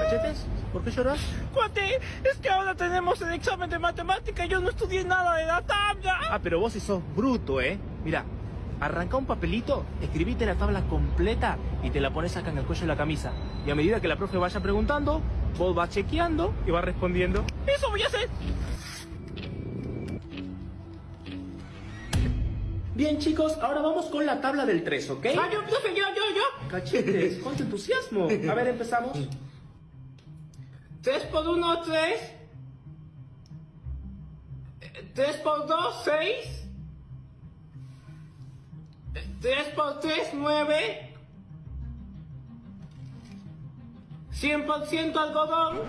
¿Cachetes? ¿Por qué lloras? Cuate, es que ahora tenemos el examen de matemática y yo no estudié nada de la tabla. Ah, pero vos sí sos bruto, ¿eh? Mira, arranca un papelito, escribite la tabla completa y te la pones acá en el cuello de la camisa. Y a medida que la profe vaya preguntando, vos vas chequeando y vas respondiendo. Eso voy a hacer. Bien, chicos, ahora vamos con la tabla del 3, ¿ok? Ah, yo, profe, yo, yo, yo. Cachetes, con tu entusiasmo. A ver, empezamos. 3 por 1, 3. 3 por 2, 6. 3 por 3, 9. 100% algodón.